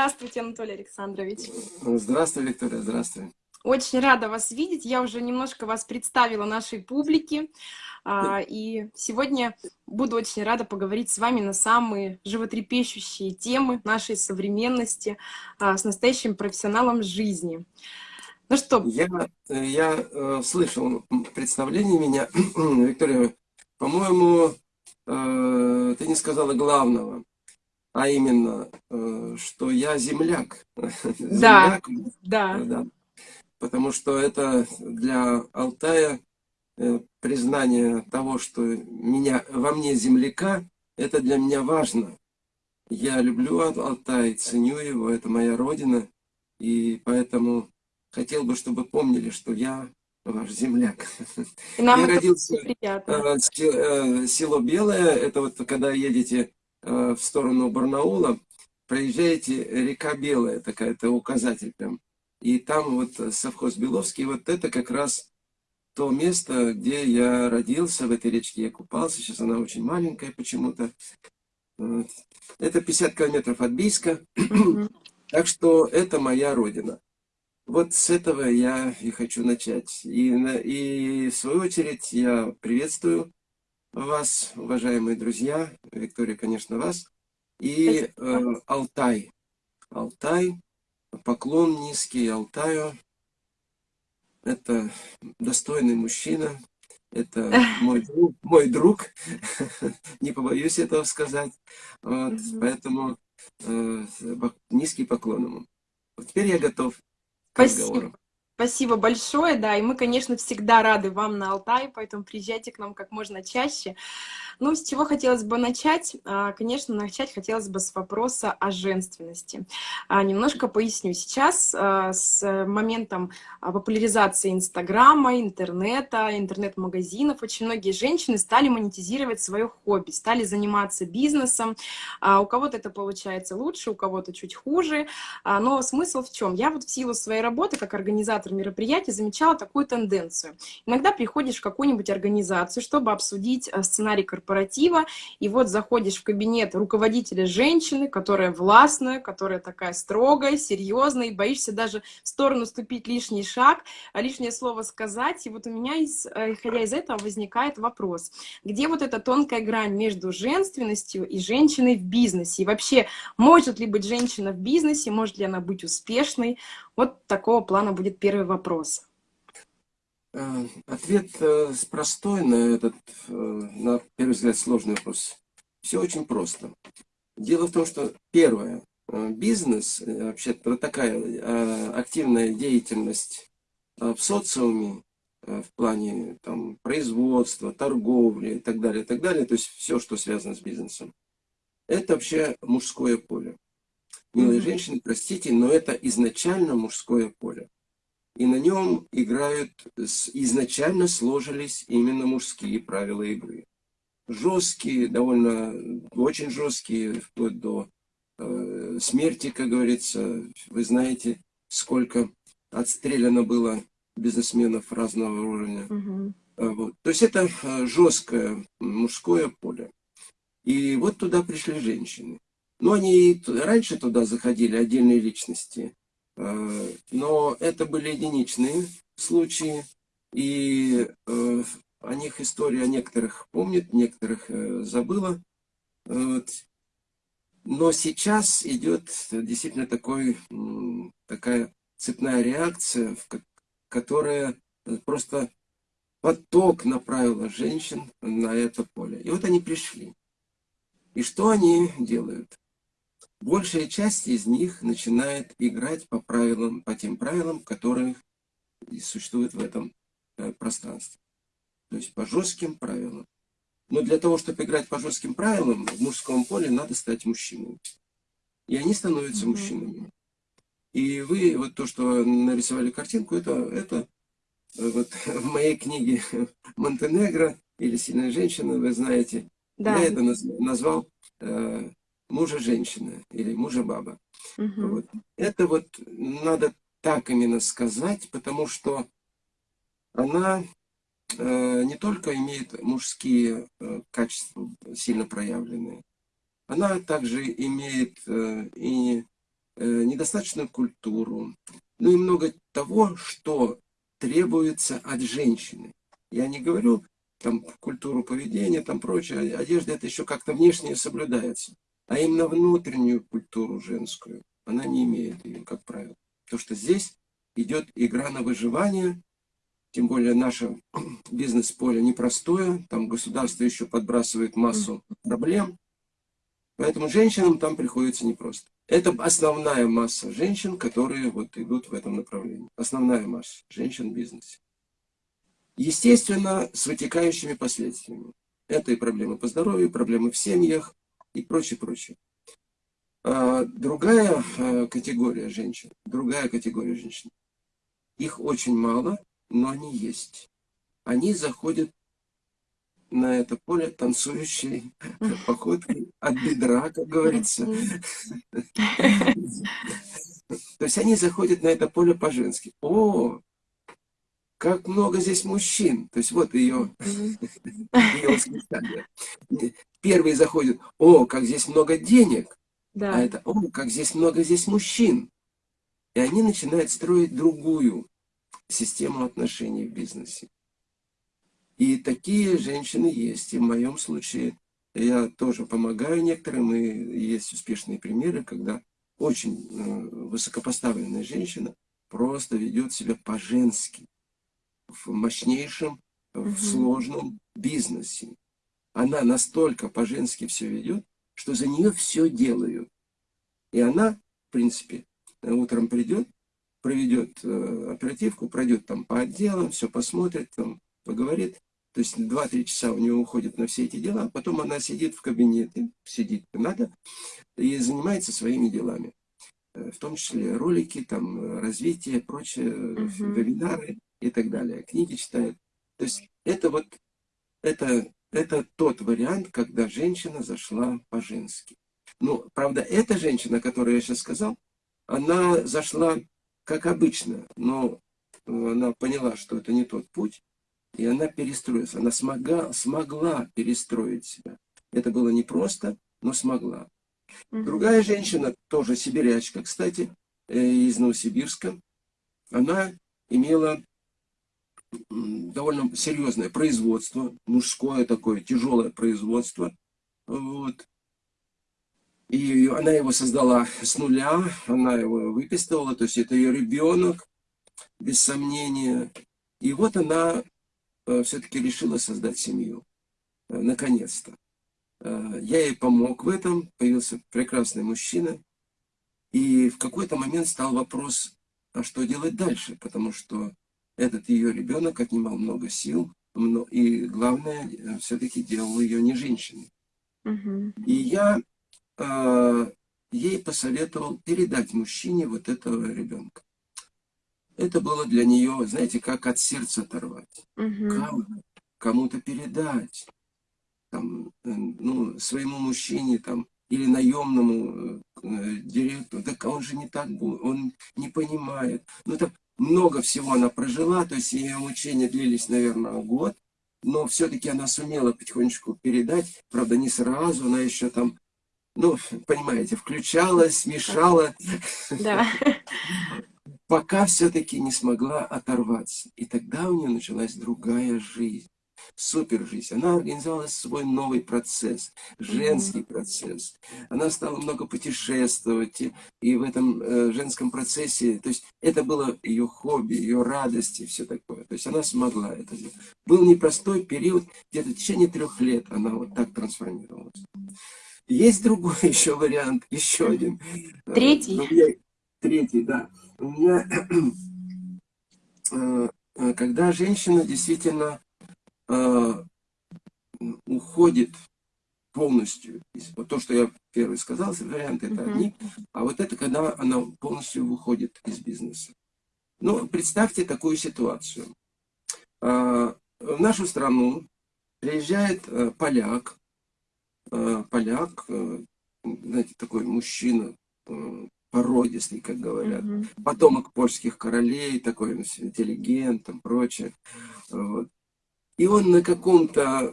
Здравствуйте, Анатолий Александрович. Здравствуй, Виктория, здравствуй. Очень рада вас видеть. Я уже немножко вас представила нашей публике. А, и сегодня буду очень рада поговорить с вами на самые животрепещущие темы нашей современности а, с настоящим профессионалом жизни. Ну что? Я, я э, слышал представление меня, Виктория, по-моему, э, ты не сказала главного, а именно, э, что я земляк. земляк да, да. да. Потому что это для Алтая э, признание того, что меня, во мне земляка, это для меня важно. Я люблю Алтай, ценю его, это моя родина, и поэтому хотел бы, чтобы помнили, что я ваш земляк. И нам я родился приятно. Э, село Белое, это вот когда едете в сторону Барнаула, проезжаете река Белая, такая, это указатель прям. И там вот совхоз Беловский, вот это как раз то место, где я родился, в этой речке я купался, сейчас она очень маленькая почему-то. Это 50 километров от Бийска, так что это моя родина. Вот с этого я и хочу начать. И, и в свою очередь я приветствую вас, уважаемые друзья, Виктория, конечно, вас, и э, Алтай. Алтай, поклон низкий Алтаю. Это достойный мужчина, это мой друг, мой друг. не побоюсь этого сказать. Вот, Поэтому э, низкий поклон ему. Вот теперь я готов Спасибо. Спасибо большое, да, и мы, конечно, всегда рады вам на Алтае, поэтому приезжайте к нам как можно чаще. Ну, с чего хотелось бы начать? А, конечно, начать хотелось бы с вопроса о женственности. А, немножко поясню. Сейчас а, с моментом популяризации Инстаграма, интернета, интернет-магазинов очень многие женщины стали монетизировать свое хобби, стали заниматься бизнесом. У кого-то это получается лучше, у кого-то чуть хуже. Но смысл в чем? Я вот в силу своей работы как организатор мероприятий замечала такую тенденцию. Иногда приходишь в какую-нибудь организацию, чтобы обсудить сценарий корпорации, корпоратива, и вот заходишь в кабинет руководителя женщины, которая властная, которая такая строгая, серьезная, и боишься даже в сторону ступить лишний шаг, а лишнее слово сказать. И вот у меня, э, исходя из этого, возникает вопрос, где вот эта тонкая грань между женственностью и женщиной в бизнесе? И вообще, может ли быть женщина в бизнесе, может ли она быть успешной? Вот такого плана будет первый вопрос. Э, ответ э, простой на этот, э, на первый взгляд, сложный вопрос. Все очень просто. Дело в том, что первое, бизнес, вообще-то такая активная деятельность в социуме, в плане там, производства, торговли и так далее, и так далее, то есть все, что связано с бизнесом, это вообще мужское поле. Милые mm -hmm. женщины, простите, но это изначально мужское поле и на нем играют, изначально сложились именно мужские правила игры. Жесткие, довольно, очень жесткие, вплоть до э, смерти, как говорится. Вы знаете, сколько отстреляно было бизнесменов разного уровня. Угу. Вот. То есть это э, жесткое мужское поле. И вот туда пришли женщины. Но они раньше туда заходили, отдельные личности. Э, но это были единичные случаи, и э, о них история некоторых помнит, некоторых э, забыла. Но сейчас идет действительно такой, такая цепная реакция, которая просто поток направила женщин на это поле. И вот они пришли. И что они делают? Большая часть из них начинает играть по правилам, по тем правилам, которые существуют в этом э, пространстве. То есть по жестким правилам. Но для того, чтобы играть по жестким правилам, в мужском поле надо стать мужчиной. И они становятся mm -hmm. мужчинами. И вы, вот то, что нарисовали картинку, это, это э, вот в моей книге Монтенегро или Сильная женщина, вы знаете, да. я это назвал э, мужа-женщина или мужа-баба. Угу. Вот. Это вот надо так именно сказать, потому что она э, не только имеет мужские э, качества сильно проявленные, она также имеет э, и недостаточную культуру, ну и много того, что требуется от женщины. Я не говорю там культуру поведения, там прочее, одежда это еще как-то внешне соблюдается. А именно внутреннюю культуру женскую она не имеет ее, как правило. Потому что здесь идет игра на выживание, тем более наше бизнес-поле непростое, там государство еще подбрасывает массу проблем, поэтому женщинам там приходится непросто. Это основная масса женщин, которые вот идут в этом направлении. Основная масса женщин в бизнесе. Естественно, с вытекающими последствиями. Это и проблемы по здоровью, проблемы в семьях и прочее, прочее. А, другая а, категория женщин, другая категория женщин. Их очень мало, но они есть. Они заходят на это поле танцующей походкой от бедра, как говорится. То есть они заходят на это поле по-женски. О, как много здесь мужчин. То есть вот ее, ее восклицание. Первые заходят, о, как здесь много денег. Да. А это, о, как здесь много здесь мужчин. И они начинают строить другую систему отношений в бизнесе. И такие женщины есть. И в моем случае я тоже помогаю некоторым, и есть успешные примеры, когда очень э, высокопоставленная женщина просто ведет себя по-женски в мощнейшем, в сложном бизнесе. Она настолько по-женски все ведет, что за нее все делают. И она, в принципе, утром придет, проведет э, оперативку, пройдет там по отделам, все посмотрит, там, поговорит. То есть 2-3 часа у нее уходит на все эти дела, а потом она сидит в кабинете, сидит надо, и занимается своими делами. Э, в том числе ролики, там, развитие, прочее, -huh. вебинары и так далее. Книги читает. То есть это вот, это, это тот вариант, когда женщина зашла по-женски. Ну, правда, эта женщина, которую я сейчас сказал, она зашла как обычно, но она поняла, что это не тот путь, и она перестроилась. Она смогла, смогла перестроить себя. Это было непросто, но смогла. Другая женщина, тоже сибирячка, кстати, э, из Новосибирска, она имела довольно серьезное производство, мужское такое, тяжелое производство. Вот. И она его создала с нуля, она его выписывала, то есть это ее ребенок, без сомнения. И вот она э, все-таки решила создать семью, э, наконец-то. Э, я ей помог в этом, появился прекрасный мужчина. И в какой-то момент стал вопрос, а что делать дальше, потому что этот ее ребенок отнимал много сил, и главное, все-таки делал ее не женщиной. Угу. И я э, ей посоветовал передать мужчине вот этого ребенка. Это было для нее, знаете, как от сердца оторвать. Угу. Кому-то передать. Там, э, ну, своему мужчине там, или наемному э, директору. Так он же не так будет, он не понимает. Ну, так много всего она прожила, то есть ее мучения длились, наверное, год. Но все-таки она сумела потихонечку передать, правда, не сразу, она еще там ну, понимаете, включалась, мешала. Да. Пока все-таки не смогла оторваться. И тогда у нее началась другая жизнь. Супер жизнь. Она организовала свой новый процесс, женский процесс. Она стала много путешествовать. И, в этом э, женском процессе, то есть это было ее хобби, ее радость и все такое. То есть она смогла это сделать. Был непростой период, где-то в течение трех лет она вот так трансформировалась. Есть другой еще вариант, еще один. Третий? Ну, я, третий, да. У меня, э, э, когда женщина действительно э, уходит полностью, вот то, что я первый сказал, варианты это одни, а вот это когда она полностью выходит из бизнеса. Ну, представьте такую ситуацию. В нашу страну приезжает поляк, Э, поляк, э, знаете, такой мужчина, э, породистый, как говорят, угу. потомок польских королей, такой интеллигент, там, прочее. Вот. И он на каком-то,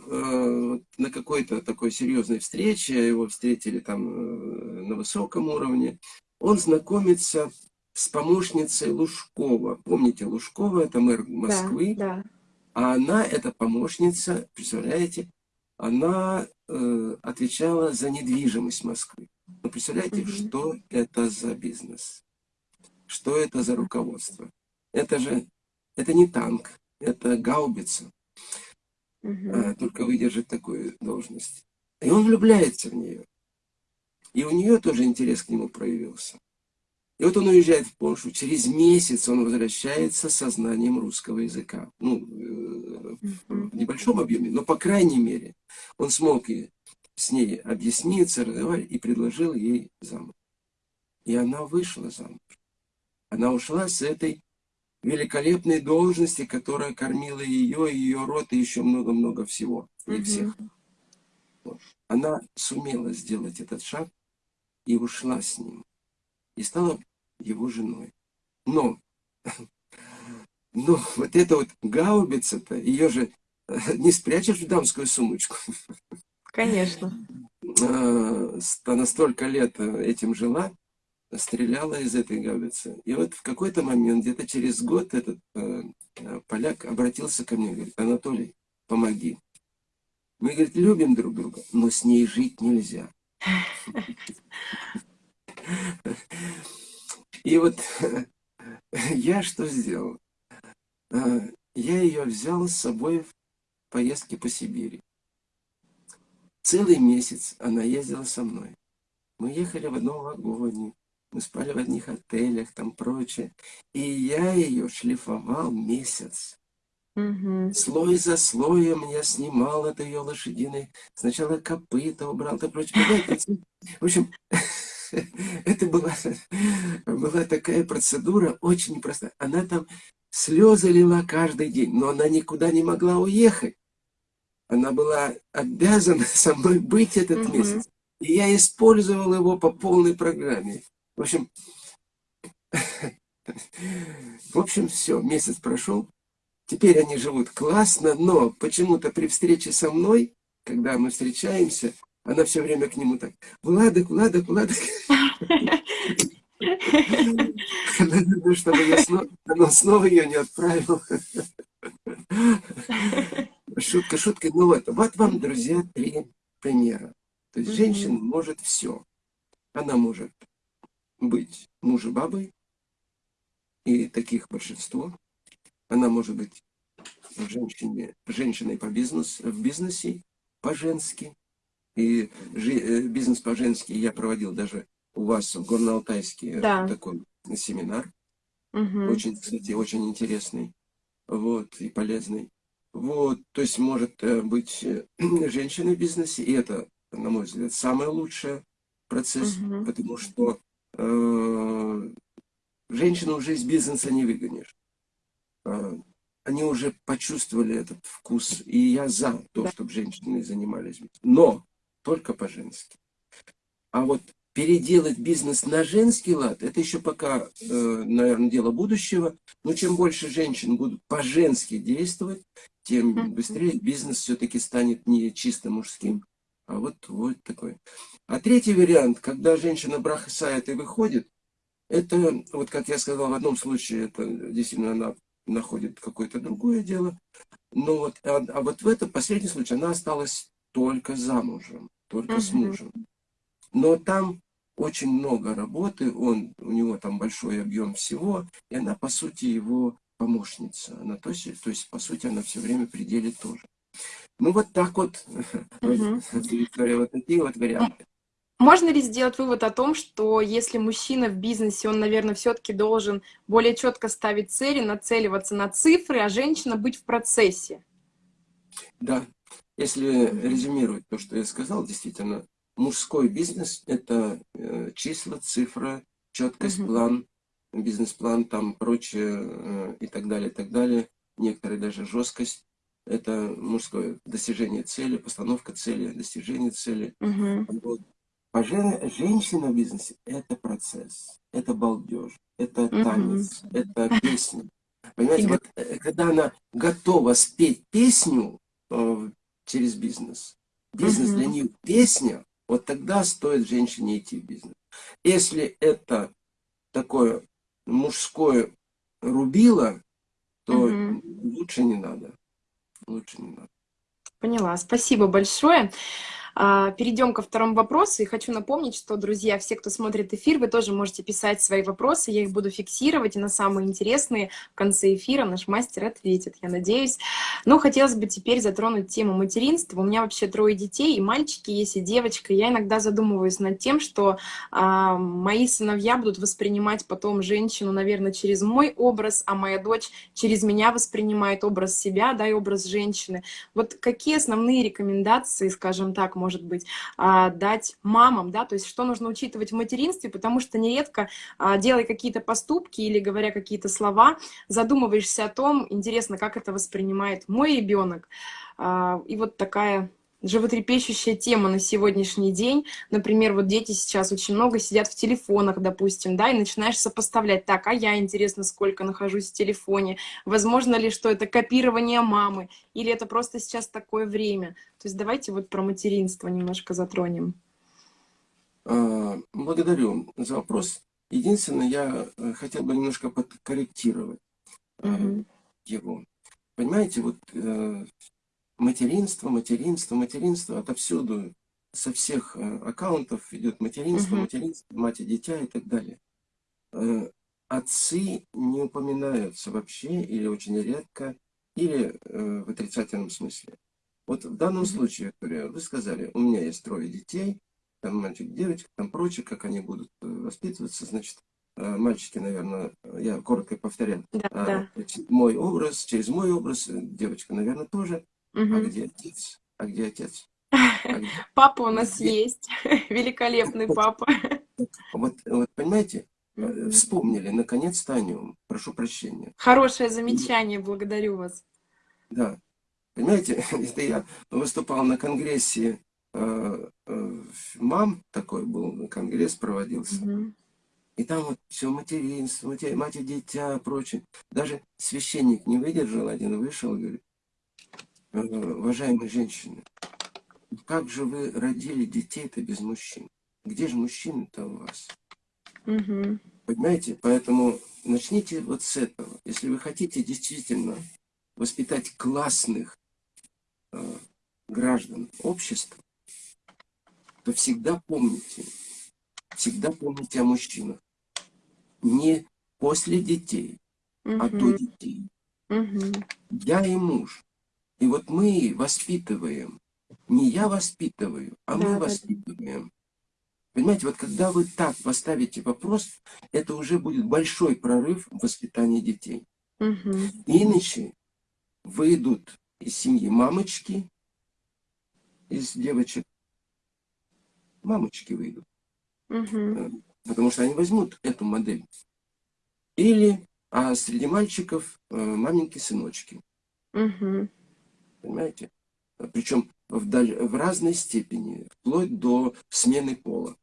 на какой-то такой серьезной встрече, его встретили там на высоком уровне, он знакомится с помощницей Лужкова. Помните, Лужкова это мэр Москвы, да, да. а она, эта помощница, представляете, она э, отвечала за недвижимость Москвы. Ну, представляете, угу. что это за бизнес? Что это за руководство? Это же, это не танк, это гаубица. Угу. Только выдержит такую должность. И он влюбляется в нее. И у нее тоже интерес к нему проявился. И вот он уезжает в Польшу, через месяц он возвращается со знанием русского языка. Ну, э, в небольшом объеме, но по крайней мере он смог и с ней объясниться, разговаривать и предложил ей замуж. И она вышла замуж. Она ушла с этой великолепной должности, которая кормила ее, ее род и еще много-много всего. И всех. Она сумела сделать этот шаг и ушла с ним. И стала его женой. Но, но вот эта вот гаубица-то, ее же не спрячешь в дамскую сумочку. Конечно. А, она столько лет этим жила, стреляла из этой гаубицы. И вот в какой-то момент, где-то через год, этот э, поляк обратился ко мне, говорит, Анатолий, помоги. Мы, говорит, любим друг друга, но с ней жить нельзя. И вот я что сделал? А, я ее взял с собой в поездки по Сибири. Целый месяц она ездила со мной. Мы ехали в одном вагоне, мы спали в одних отелях, там прочее. И я ее шлифовал месяц. Угу. Слой за слоем я снимал это ее лошадиной. Сначала копыта убрал, то прочее. В общем, это была, была такая процедура очень непростая. Она там слезы лила каждый день, но она никуда не могла уехать. Она была обязана со мной быть этот угу. месяц. И я использовал его по полной программе. В общем, в общем, все, месяц прошел. Теперь они живут классно, но почему-то при встрече со мной, когда мы встречаемся, она все время к нему так, Владик, Владик, Владик. Чтобы я снова, ее не отправил. Шутка, шутка. Ну вот, вот вам, друзья, три примера. То есть женщина может все. Она может быть мужем-бабой, и таких большинство. Она может быть женщине, женщиной по бизнесу, в бизнесе, по-женски. И э, бизнес по-женски я проводил даже у вас в Горно-Алтайске да. такой семинар. Угу. Очень, кстати, очень интересный. Вот, и полезный. Вот, то есть может э, быть э, женщина в бизнесе, и это, на мой взгляд, самый лучший процесс, угу. потому что э, женщину уже из бизнеса не выгонишь. Э, они уже почувствовали этот вкус, и я за то, чтобы женщины занимались. Но только по-женски. А вот переделать бизнес на женский лад, это еще пока, э, наверное, дело будущего. Но чем больше женщин будут по-женски действовать, тем быстрее бизнес все-таки станет не чисто мужским, а вот, вот такой. А третий вариант, когда женщина брахасает и выходит, это, вот как я сказал, в одном случае, это действительно она находит какое-то другое дело. Но вот, а, а вот в этом последнем случае она осталась только замужем только угу. с мужем. Но там очень много работы, он, у него там большой объем всего, и она, по сути, его помощница. Она, то, есть, то есть, по сути, она все время при деле тоже. Ну, вот так вот, угу. Виктория, вот такие вот варианты. Можно ли сделать вывод о том, что если мужчина в бизнесе, он, наверное, все-таки должен более четко ставить цели, нацеливаться на цифры, а женщина быть в процессе? Да, если резюмировать то, что я сказал, действительно, мужской бизнес – это э, числа, цифра, четкость, угу. план, бизнес-план, там прочее э, и так далее, и так далее. Некоторые даже жесткость. Это мужское достижение цели, постановка цели, достижение цели. Угу. Вот. А жен, женщина в бизнесе – это процесс, это балдеж, это танец, угу. это песня. Понимаете, вот, э, когда она готова спеть песню, через бизнес. Бизнес для нее песня, вот тогда стоит женщине идти в бизнес. Если это такое мужское рубило, то угу. лучше не надо. Лучше не надо. Поняла. Спасибо большое. А, перейдем ко второму вопросу. И хочу напомнить, что, друзья, все, кто смотрит эфир, вы тоже можете писать свои вопросы. Я их буду фиксировать. И на самые интересные в конце эфира наш мастер ответит, я надеюсь. Но хотелось бы теперь затронуть тему материнства. У меня вообще трое детей, и мальчики есть, и девочка. Я иногда задумываюсь над тем, что а, мои сыновья будут воспринимать потом женщину, наверное, через мой образ, а моя дочь через меня воспринимает образ себя, да, и образ женщины. Вот какие основные рекомендации, скажем так, можно может быть, а, дать мамам, да, то есть что нужно учитывать в материнстве, потому что нередко, а, делая какие-то поступки или говоря какие-то слова, задумываешься о том, интересно, как это воспринимает мой ребенок. А, и вот такая животрепещущая тема на сегодняшний день. Например, вот дети сейчас очень много сидят в телефонах, допустим, да, и начинаешь сопоставлять, так, а я, интересно, сколько нахожусь в телефоне, возможно ли, что это копирование мамы, или это просто сейчас такое время. То есть давайте вот про материнство немножко затронем. А, благодарю за вопрос. Единственное, я э, хотел бы немножко подкорректировать угу. его. Понимаете, вот э, материнство, материнство, материнство, отовсюду, со всех э, аккаунтов идет материнство, угу. материнство, мать и дитя и так далее. Э, отцы не упоминаются вообще или очень редко, или э, в отрицательном смысле. Вот в данном угу. случае, Виктория, вы сказали, у меня есть трое детей, там мальчик, девочка, там прочее, как они будут воспитываться, значит, мальчики, наверное, я коротко повторяю, да, да. мой образ, через мой образ, девочка, наверное, тоже. Угу. А где отец? А где отец? А где... Папа у нас где... есть. Великолепный папа. Вот, вот понимаете, угу. вспомнили наконец-то о нем. Прошу прощения. Хорошее замечание, благодарю вас. Да. Понимаете, это я выступал на конгрессе э, э, мам, такой был конгресс проводился. Угу. И там вот все материнство, мать и дитя, прочее. Даже священник не выдержал, один вышел говорит, Э, уважаемые женщины, как же вы родили детей-то без мужчин? Где же мужчины-то у вас? Угу. Понимаете? Поэтому начните вот с этого. Если вы хотите действительно воспитать классных э, граждан общества, то всегда помните, всегда помните о мужчинах. Не после детей, угу. а до детей. Угу. Я и муж и вот мы воспитываем. Не я воспитываю, а да, мы воспитываем. Понимаете, вот когда вы так поставите вопрос, это уже будет большой прорыв в воспитании детей. Угу. Иначе выйдут из семьи мамочки, из девочек, мамочки выйдут. Угу. Потому что они возьмут эту модель. Или, а среди мальчиков э, маменьки сыночки. Угу. Понимаете? Причем в, в разной степени, вплоть до смены пола.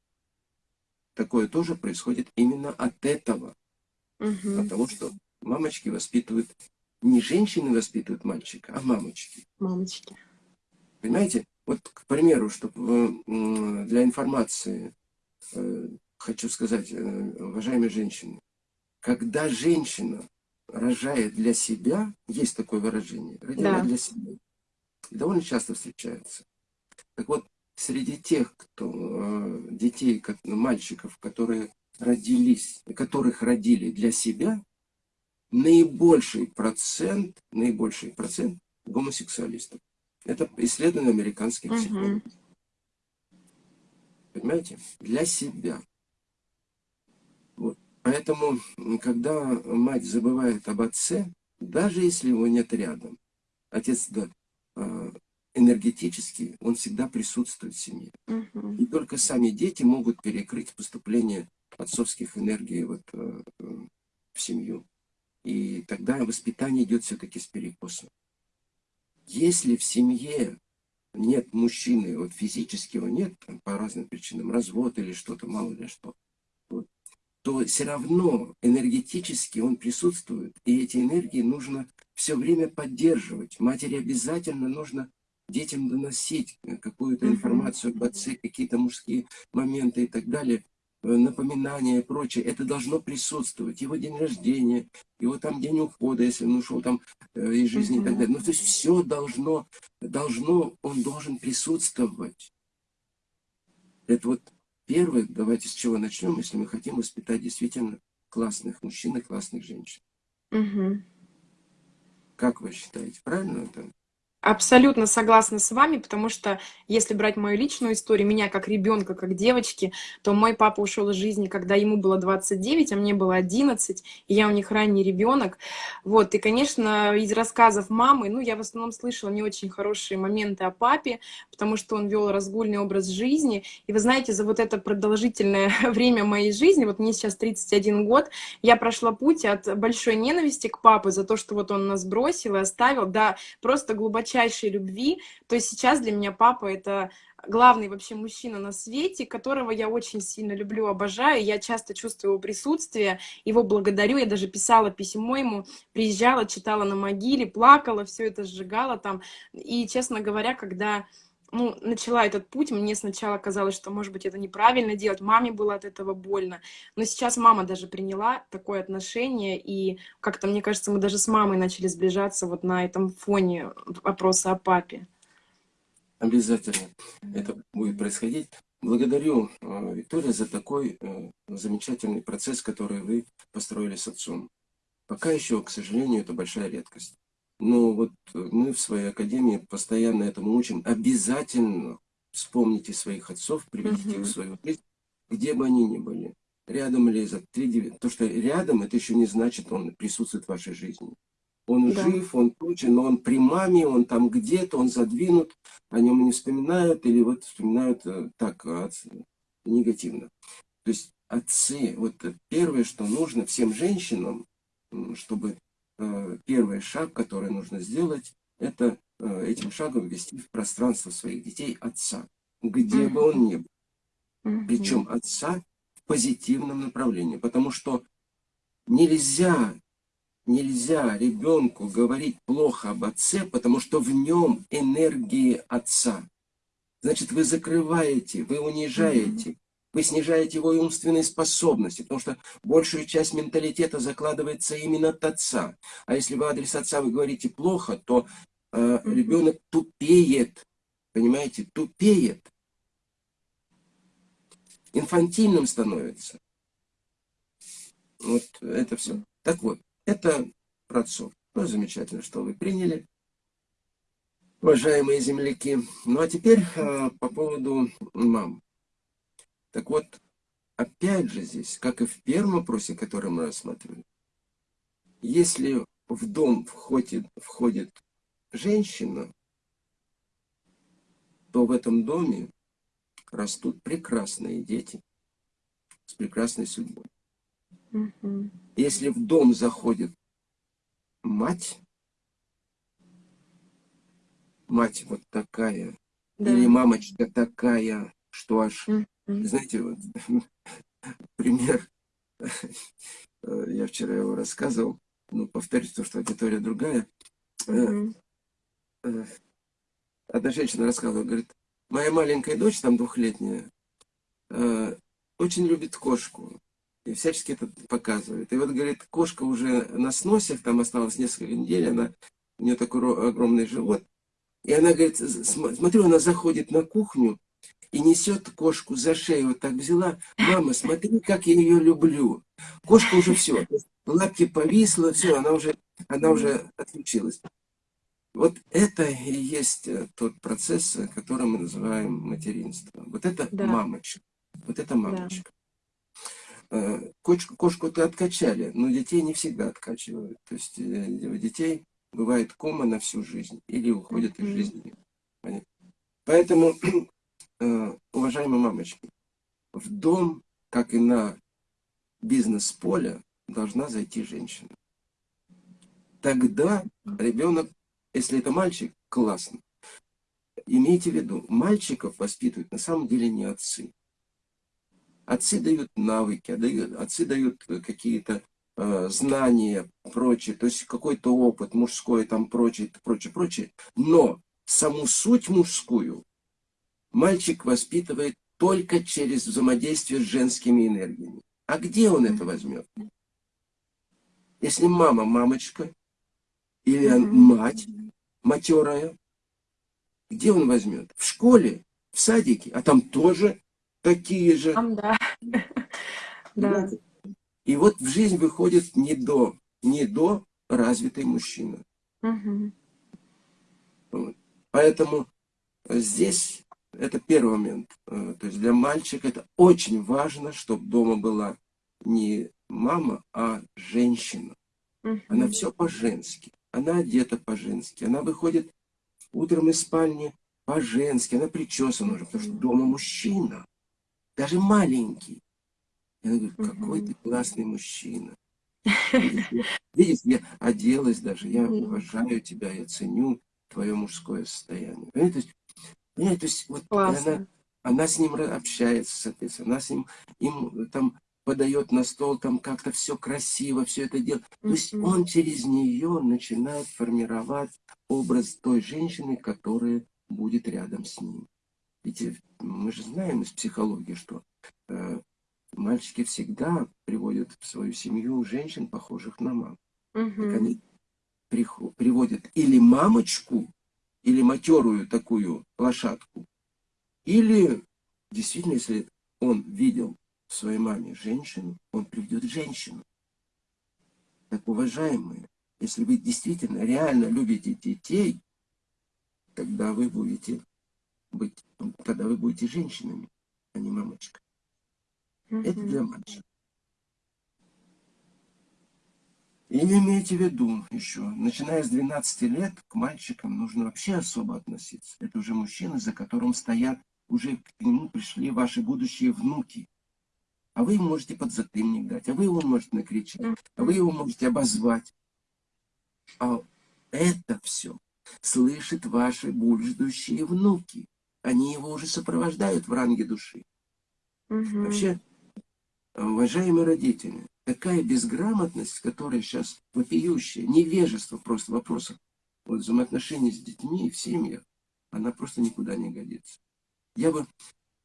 Такое тоже происходит именно от этого. Угу. От того, что мамочки воспитывают, не женщины воспитывают мальчика, а мамочки. Мамочки. Понимаете? Вот, к примеру, чтобы для информации э, хочу сказать, э, уважаемые женщины, когда женщина рожает для себя, есть такое выражение, родила да. для себя, и довольно часто встречается. Так вот, среди тех, кто, э, детей, ну, мальчиков, которые родились, которых родили для себя, наибольший процент, наибольший процент гомосексуалистов. Это исследование американских психологов. Угу. Понимаете? Для себя. Вот. Поэтому, когда мать забывает об отце, даже если его нет рядом, отец да, энергетически, он всегда присутствует в семье. Угу. И только сами дети могут перекрыть поступление отцовских энергий вот, э, в семью. И тогда воспитание идет все-таки с перекосом. Если в семье нет мужчины, вот физически его нет, там, по разным причинам, развод или что-то, мало ли что, вот, то все равно энергетически он присутствует, и эти энергии нужно все время поддерживать. Матери обязательно нужно детям доносить какую-то информацию об отце, какие-то мужские моменты и так далее. напоминания и прочее, это должно присутствовать. Его день рождения, его там день ухода, если он ушел там из жизни и так далее. Ну, то есть все должно, должно, он должен присутствовать. Это вот первое, давайте с чего начнем, если мы хотим воспитать действительно классных мужчин и классных женщин. Угу. Как вы считаете, правильно это? Абсолютно согласна с вами, потому что если брать мою личную историю, меня как ребенка, как девочки, то мой папа ушел из жизни, когда ему было 29, а мне было 11, и я у них ранний ребенок. Вот, и, конечно, из рассказов мамы, ну, я в основном слышала не очень хорошие моменты о папе, потому что он вел разгульный образ жизни. И вы знаете, за вот это продолжительное время моей жизни, вот мне сейчас 31 год, я прошла путь от большой ненависти к папе за то, что вот он нас бросил и оставил, да, просто глубочайшей глубочайшей любви. То есть сейчас для меня папа это главный вообще мужчина на свете, которого я очень сильно люблю, обожаю. Я часто чувствую его присутствие, его благодарю. Я даже писала письмо ему, приезжала, читала на могиле, плакала, все это сжигала там. И, честно говоря, когда ну, начала этот путь, мне сначала казалось, что, может быть, это неправильно делать, маме было от этого больно, но сейчас мама даже приняла такое отношение, и как-то, мне кажется, мы даже с мамой начали сближаться вот на этом фоне вопроса о папе. Обязательно это будет происходить. Благодарю, э, Виктория, за такой э, замечательный процесс, который вы построили с отцом. Пока еще, к сожалению, это большая редкость. Но вот мы в своей академии постоянно этому учим. Обязательно вспомните своих отцов, приведите их в свою жизнь, где бы они ни были. Рядом ли за 3 То, что рядом, это еще не значит, он присутствует в вашей жизни. Он да. жив, он прочее, но он при маме, он там где-то, он задвинут, о нем не вспоминают, или вот вспоминают э, так негативно. То есть отцы, вот первое, что нужно всем женщинам, чтобы Э, первый шаг, который нужно сделать, это э, этим шагом ввести в пространство своих детей отца, где бы он ни был. Причем отца в позитивном направлении, потому что нельзя, нельзя ребенку говорить плохо об отце, потому что в нем энергии отца. Значит, вы закрываете, вы унижаете, вы снижаете его умственные способности, потому что большую часть менталитета закладывается именно от отца. А если вы адрес отца вы говорите плохо, то э, ребенок тупеет, понимаете, тупеет. Инфантильным становится. Вот это все. Так вот, это про отцов. Ну, замечательно, что вы приняли, уважаемые земляки. Ну, а теперь э, по поводу мам. Так вот, опять же здесь, как и в первом вопросе, который мы рассматривали, если в дом входит, входит женщина, то в этом доме растут прекрасные дети с прекрасной судьбой. Угу. Если в дом заходит мать, мать вот такая, да. или мамочка такая, что аж знаете, вот, пример, я вчера его рассказывал, ну, повторюсь, то, что аудитория другая. Mm -hmm. Одна женщина рассказывала, говорит, моя маленькая дочь, там двухлетняя, э, очень любит кошку. И всячески это показывает. И вот, говорит, кошка уже на сносе, там осталось несколько недель, она, у нее такой огромный живот. И она говорит, смотрю, она заходит на кухню, и несет кошку за шею, вот так взяла. Мама, смотри, как я ее люблю. Кошка уже все, лапки повисла, все, она уже, она уже отключилась. Вот это и есть э, тот процесс, э, который мы называем материнство. Вот это да. мамочка. Вот это мамочка. Да. Э, кошку, кошку-то откачали, но детей не всегда откачивают. То есть у детей бывает кома на всю жизнь или уходят из жизни. Поэтому уважаемые мамочки, в дом, как и на бизнес-поле, должна зайти женщина. Тогда ребенок, если это мальчик, классно. Имейте в виду, мальчиков воспитывают на самом деле не отцы. Отцы дают навыки, а отцы дают какие-то э, знания, прочее, то есть какой-то опыт мужской, там прочее, прочее, прочее. Но саму суть мужскую Мальчик воспитывает только через взаимодействие с женскими энергиями. А где он это возьмет? Если мама мамочка, или мать матерая, где он возьмет? В школе, в садике, а там тоже такие же. Там, да. да. И вот в жизнь выходит не до, не до развитый мужчина. Угу. Вот. Поэтому здесь это первый момент. Э, то есть для мальчика это очень важно, чтобы дома была не мама, а женщина. Угу. Она все по-женски. Она одета по-женски. Она выходит утром из спальни по-женски. Она причесана уже, потому что дома мужчина. Даже маленький. Я говорю, какой ты классный мужчина. Видишь, я оделась даже, я уважаю тебя, я ценю твое мужское состояние. Понимаете, то есть, понимаете, то есть вот она, она с ним общается, соответственно, она с ним им там подает на стол, там как-то все красиво, все это делает. То есть он через нее начинает формировать образ той женщины, которая будет рядом с ним. Ведь э, мы же знаем из психологии, что э, мальчики всегда приводят в свою семью женщин, похожих на маму. Угу. они приводят или мамочку, или матерую такую лошадку, или действительно, если он видел в своей маме женщину, он приведет женщину. Так, уважаемые, если вы действительно реально любите детей, тогда вы будете быть, тогда вы будете женщинами, а не мамочкой. Это для мальчиков. И имейте в виду еще, начиная с 12 лет, к мальчикам нужно вообще особо относиться. Это уже мужчины, за которым стоят, уже к нему пришли ваши будущие внуки. А вы ему можете подзатыльник дать, а вы его можете накричать, а вы его можете обозвать. А это все слышат ваши будущие внуки. Они его уже сопровождают в ранге души. Угу. Вообще, уважаемые родители, такая безграмотность, которая сейчас вопиющая, невежество просто в вопросах вот, взаимоотношений с детьми в семьях, она просто никуда не годится. Я бы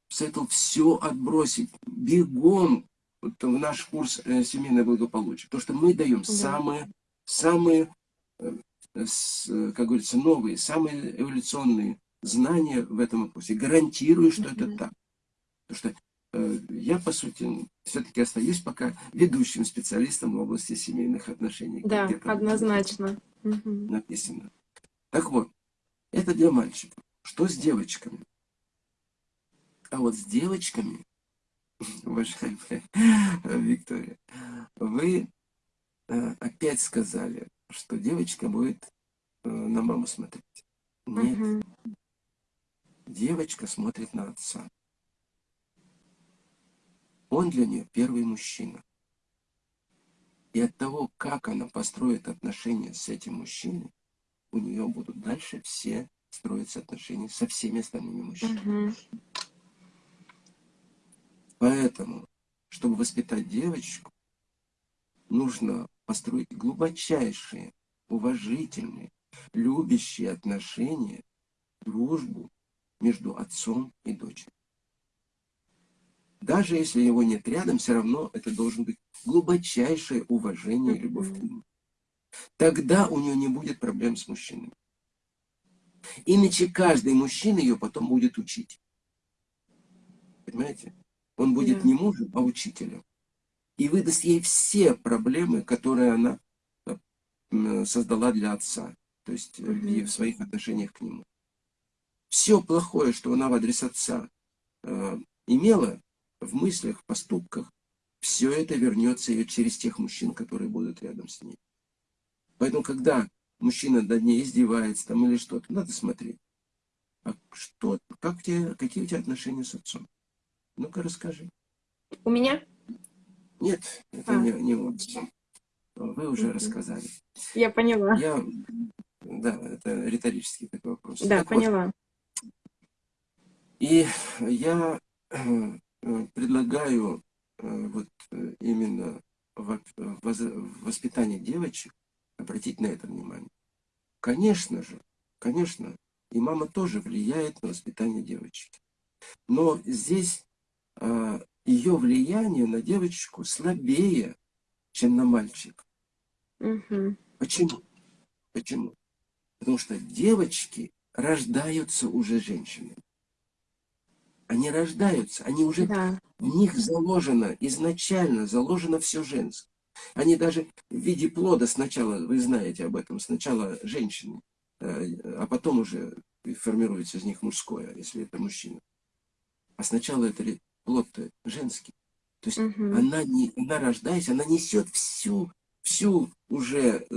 советовал все отбросить бегом вот, в наш курс э, семейное благополучие. Потому что мы даем да. самые, самые э, с, как говорится, новые, самые эволюционные знания в этом вопросе. Гарантирую, что mm -hmm. это так. Потому что я, по сути, все-таки остаюсь пока ведущим специалистом в области семейных отношений. Да, однозначно. Написано. Так вот, это для мальчиков. Что с девочками? А вот с девочками, уважаемая Виктория, вы э, опять сказали, что девочка будет э, на маму смотреть. Нет. Девочка смотрит на отца. Он для нее первый мужчина. И от того, как она построит отношения с этим мужчиной, у нее будут дальше все строиться отношения со всеми остальными мужчинами. Угу. Поэтому, чтобы воспитать девочку, нужно построить глубочайшие, уважительные, любящие отношения, дружбу между отцом и дочерью. Даже если его нет рядом, все равно это должен быть глубочайшее уважение и любовь к нему. Тогда у нее не будет проблем с мужчиной. Иначе каждый мужчина ее потом будет учить. Понимаете? Он будет да. не мужем, а учителем. И выдаст ей все проблемы, которые она э, создала для отца. То есть угу. и в своих отношениях к нему. Все плохое, что она в адрес отца э, имела, в мыслях, в поступках, все это вернется ее через тех мужчин, которые будут рядом с ней. Поэтому, когда мужчина над ней издевается там или что-то, надо смотреть. А что, как у тебя, какие у тебя отношения с отцом? Ну-ка, расскажи. У меня? Нет, это а. не, не вот. Вы уже рассказали. Я поняла. Я, да, это риторический такой вопрос. Да, так поняла. Вот. И я Э, предлагаю э, вот э, именно в воспитании девочек обратить на это внимание. Конечно же, конечно, и мама тоже влияет на воспитание девочек. Но здесь ее влияние на девочку слабее, чем на мальчика. Угу. Почему? Почему? Потому что девочки рождаются уже женщинами. Они рождаются, они уже, да. в них заложено, изначально заложено все женское. Они даже в виде плода сначала, вы знаете об этом, сначала женщины, э, а потом уже формируется из них мужское, если это мужчина. А сначала это плод женский. То есть угу. она, не, она рождаясь, она несет всю, всю уже э,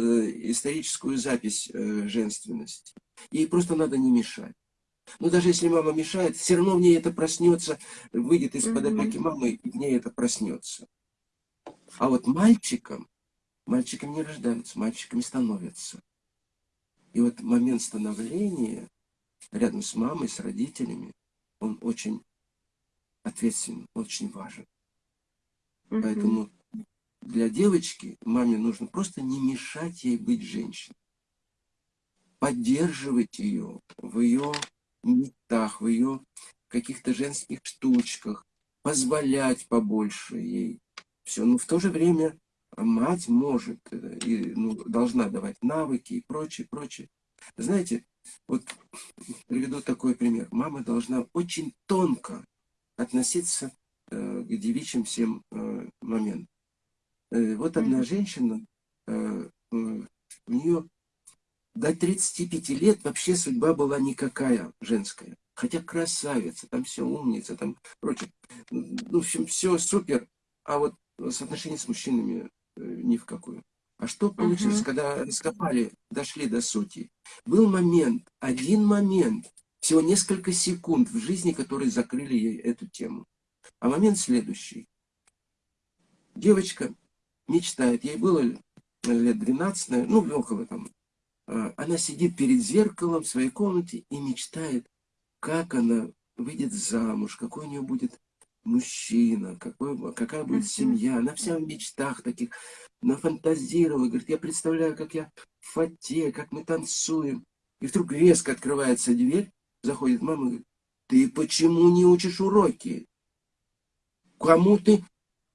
историческую запись э, женственности. Ей просто надо не мешать. Но даже если мама мешает, все равно в ней это проснется, выйдет из-под опеки мамы, и в ней это проснется. А вот мальчикам, мальчикам не рождаются, мальчиками становятся. И вот момент становления рядом с мамой, с родителями, он очень ответственен, очень важен. Угу. Поэтому для девочки маме нужно просто не мешать ей быть женщиной. Поддерживать ее в ее мечтах, в ее каких-то женских штучках, позволять побольше ей. Все. Но в то же время мать может э, и ну, должна давать навыки и прочее, прочее. Знаете, вот приведу такой пример. Мама должна очень тонко относиться э, к девичьим всем э, моментам. Э, вот одна mm -hmm. женщина, э, э, у нее до 35 лет вообще судьба была никакая женская. Хотя красавица, там все умница, там прочее. Ну, в общем, все супер. А вот соотношение с мужчинами э, ни в какую. А что получилось, угу. когда раскопали, дошли до сути? Был момент, один момент, всего несколько секунд в жизни, которые закрыли ей эту тему. А момент следующий. Девочка мечтает, ей было лет 12, ну, около там, она сидит перед зеркалом в своей комнате и мечтает, как она выйдет замуж, какой у нее будет мужчина, какой, какая будет семья. Она вся в мечтах таких, нафантазировала, говорит, я представляю, как я в фате, как мы танцуем. И вдруг резко открывается дверь, заходит мама и говорит, ты почему не учишь уроки? Кому ты,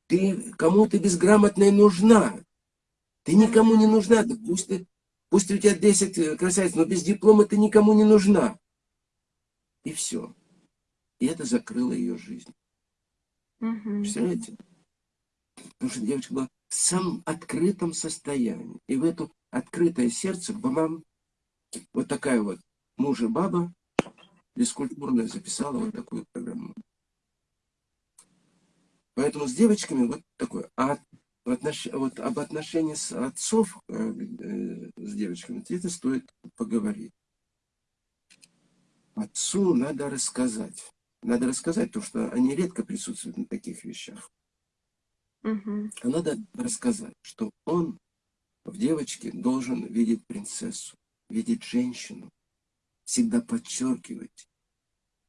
ты, кому ты безграмотная нужна? Ты никому не нужна, да пусть ты Пусть у тебя 10 э, красавиц, но без диплома ты никому не нужна. И все. И это закрыло ее жизнь. Угу. Представляете? Потому что девочка была в самом открытом состоянии. И в это открытое сердце мама вот такая вот мужа баба бескультурная записала вот такую программу. Поэтому с девочками вот такое. А отнош... вот об отношении с отцов э, э, с девочками, это стоит поговорить. Отцу надо рассказать. Надо рассказать, то, что они редко присутствуют на таких вещах. Угу. А надо рассказать, что он в девочке должен видеть принцессу, видеть женщину, всегда подчеркивать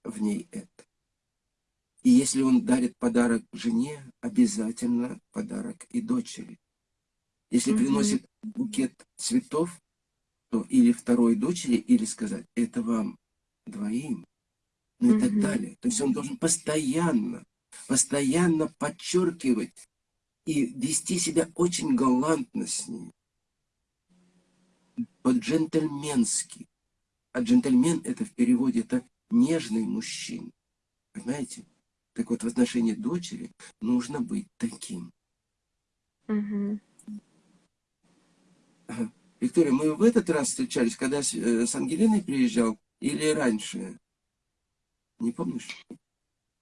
в ней это. И если он дарит подарок жене, обязательно подарок и дочери. Если mm -hmm. приносит букет цветов, то или второй дочери, или сказать, это вам двоим, ну и mm -hmm. так далее. То есть он должен постоянно, постоянно подчеркивать и вести себя очень галантно с ней. По-джентльменски. А джентльмен это в переводе это нежный мужчина. Понимаете? Так вот, в отношении дочери нужно быть таким. Угу. Виктория, мы в этот раз встречались, когда с, э, с Ангелиной приезжал, или раньше? Не помнишь?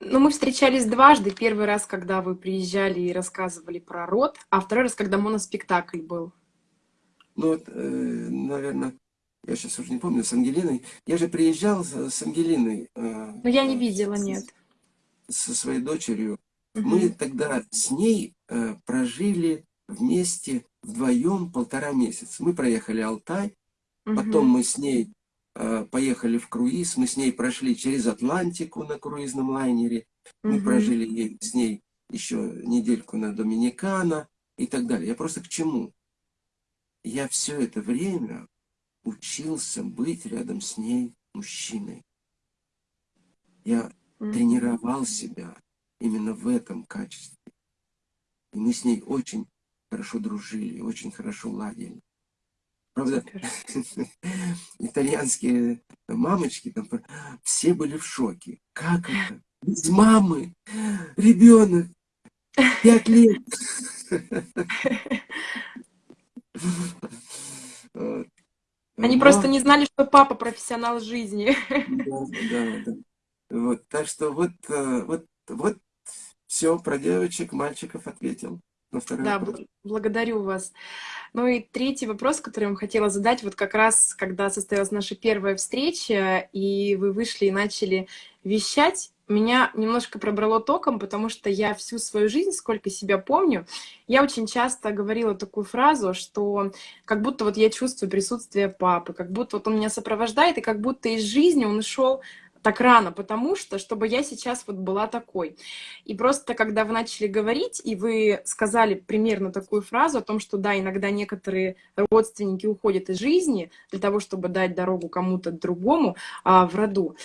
Ну, мы встречались дважды. Первый раз, когда вы приезжали и рассказывали про род, а второй раз, когда моноспектакль был. Ну, вот, э, наверное, я сейчас уже не помню, с Ангелиной. Я же приезжал с, с Ангелиной. Э, Но я не видела, нет со своей дочерью, угу. мы тогда с ней э, прожили вместе вдвоем полтора месяца. Мы проехали Алтай, угу. потом мы с ней э, поехали в круиз, мы с ней прошли через Атлантику на круизном лайнере, угу. мы прожили с ней еще недельку на Доминикана и так далее. Я просто к чему? Я все это время учился быть рядом с ней мужчиной. Я тренировал себя именно в этом качестве. И мы с ней очень хорошо дружили, очень хорошо ладили. Правда, итальянские мамочки там все были в шоке. Как это? Без мамы ребенок пять лет. Они Но... просто не знали, что папа профессионал жизни. Да, да, да. Вот, так что вот, э, вот, вот все про девочек, мальчиков ответил. На да, вопрос. благодарю вас. Ну и третий вопрос, который я вам хотела задать, вот как раз, когда состоялась наша первая встреча, и вы вышли и начали вещать, меня немножко пробрало током, потому что я всю свою жизнь, сколько себя помню, я очень часто говорила такую фразу, что как будто вот я чувствую присутствие папы, как будто вот он меня сопровождает, и как будто из жизни он ушел так рано, потому что, чтобы я сейчас вот была такой. И просто, когда вы начали говорить, и вы сказали примерно такую фразу о том, что да, иногда некоторые родственники уходят из жизни для того, чтобы дать дорогу кому-то другому а, в роду.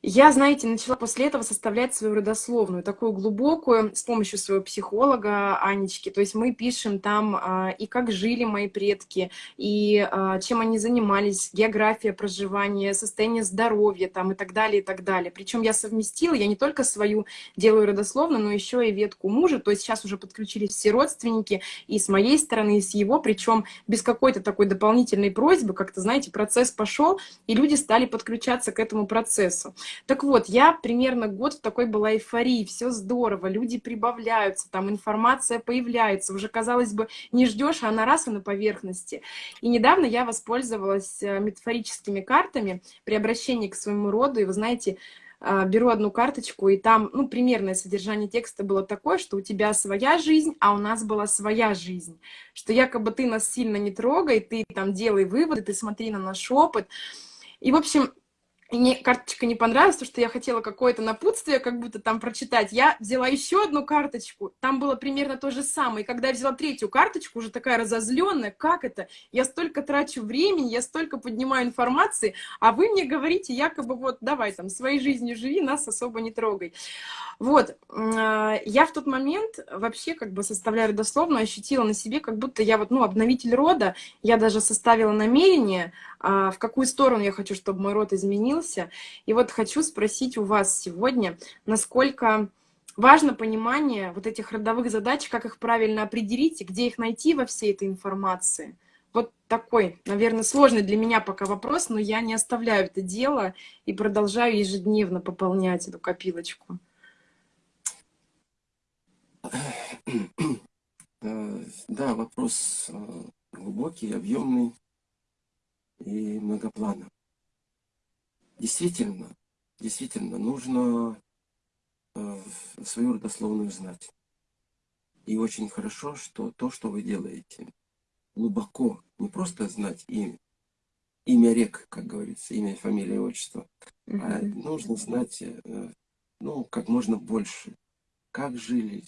Я, знаете, начала после этого составлять свою родословную, такую глубокую, с помощью своего психолога Анечки. То есть мы пишем там а, и как жили мои предки, и а, чем они занимались, география проживания, состояние здоровья там и так далее, и так далее. Причем я совместила, я не только свою делаю родословную, но еще и ветку мужа. То есть сейчас уже подключились все родственники и с моей стороны, и с его, причем без какой-то такой дополнительной просьбы, как-то, знаете, процесс пошел, и люди стали подключаться к этому процессу. Так вот, я примерно год в такой была эйфории, все здорово, люди прибавляются, там информация появляется, уже, казалось бы, не ждешь, а она раз и на поверхности. И недавно я воспользовалась э, метафорическими картами при обращении к своему роду, и вы знаете, э, беру одну карточку, и там, ну, примерное содержание текста было такое, что у тебя своя жизнь, а у нас была своя жизнь. Что якобы ты нас сильно не трогай, ты там делай выводы, ты смотри на наш опыт. И, в общем, мне карточка не понравилась, потому что я хотела какое-то напутствие как будто там прочитать. Я взяла еще одну карточку, там было примерно то же самое. И когда я взяла третью карточку, уже такая разозленная, как это? Я столько трачу времени, я столько поднимаю информации, а вы мне говорите якобы вот давай там своей жизнью живи, нас особо не трогай. Вот, а, я в тот момент вообще как бы составляя родословно ощутила на себе, как будто я вот, ну, обновитель рода, я даже составила намерение, а, в какую сторону я хочу, чтобы мой род изменился. И вот хочу спросить у вас сегодня, насколько важно понимание вот этих родовых задач, как их правильно определить и где их найти во всей этой информации. Вот такой, наверное, сложный для меня пока вопрос, но я не оставляю это дело и продолжаю ежедневно пополнять эту копилочку. Да, вопрос э, глубокий, объемный и многоплановый. Действительно, действительно, нужно э, свою родословную знать. И очень хорошо, что то, что вы делаете, глубоко, не просто знать имя, имя рек, как говорится, имя, фамилия, отчество, mm -hmm. а нужно знать, ну, как можно больше, как жили,